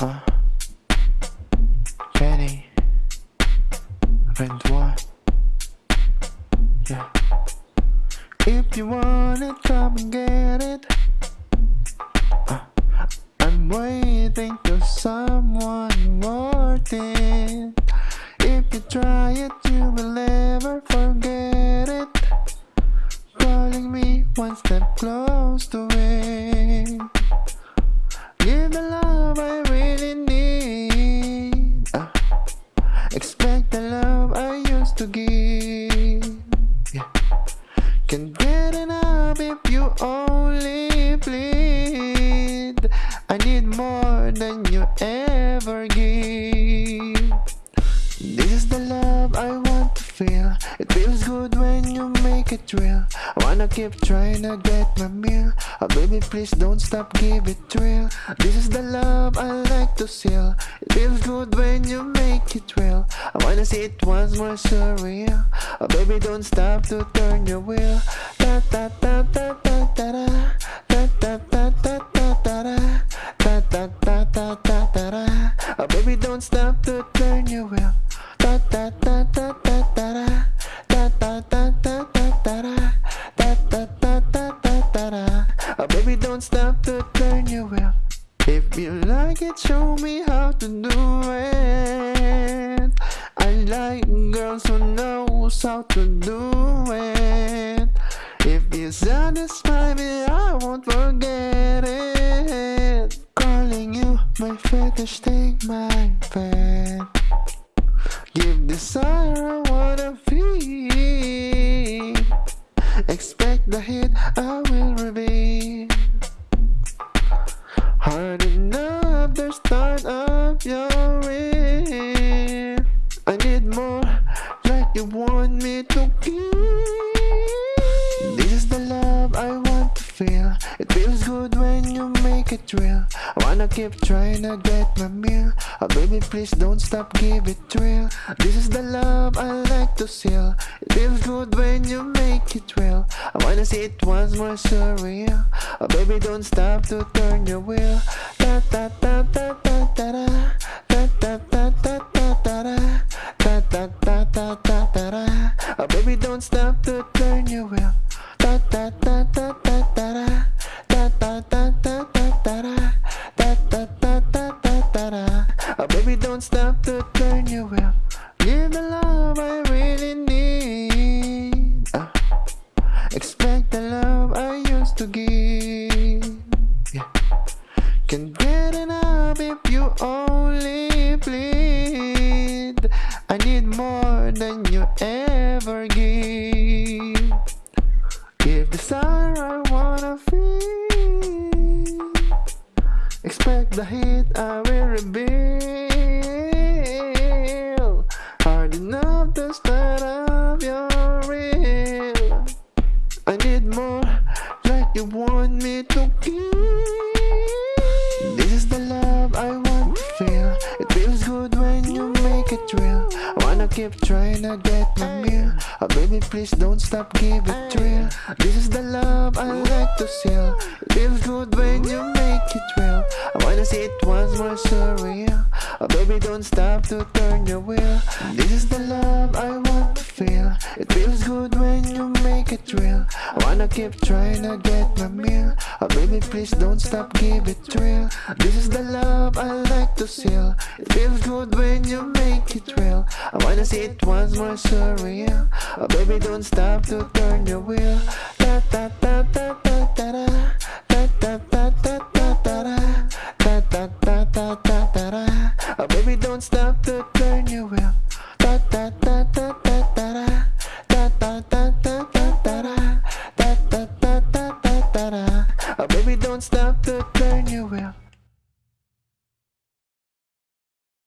Uh, Kenny, Rendois, yeah. If you want it, come and get it. Uh, I'm waiting for someone worth it. If you try it, you will never forget it. Calling me one step close to it. Uh, expect the love I used to give. Yeah. Can get enough if you only plead. I need more than you ever give. This is the love I want feel. It feels good when you make it real. I wanna keep trying to get my meal. Oh, baby, please don't stop, give it real. This is the love I like to seal. It feels good when you make it real. I wanna see it once more surreal. Oh, baby, don't stop to turn your wheel. Da da da da da da da. Da da da da da da da. Da da da. Oh, baby, don't stop to turn your wheel. Da da da like girls who knows how to do it. If you satisfy me, I won't forget it. Calling you my fetish, take my pet. Give desire, I wanna feel. Expect the hit, I will reveal. Hard enough, the start of your This is the love I want to feel. It feels good when you make it real. I wanna keep trying to get my meal. Oh, baby, please don't stop, give it real. This is the love I like to seal. It feels good when you make it real. I wanna see it once more surreal. Oh, baby, don't stop to turn your wheel. Da da da da Can get enough if you only plead. I need more than you ever give. Give the desire I wanna feel. Expect the hit I will reveal. Hard enough to start up your real. I need more, like you want me to give. Good when you make it real. I wanna keep trying to get my meal. Oh, baby, please don't stop, give it real. This is the love I like to seal. It feels good when you make it real. I wanna see it once more surreal. Oh, baby, don't stop to turn your wheel. This is the love I want to feel. It feels good when you real I wanna keep trying to get my meal Oh baby please don't stop give it real This is the love I like to seal It feels good when you make it real I wanna see it once more surreal Oh baby don't stop to turn your wheel Ta ta ta ta ta ta da da da Oh baby don't stop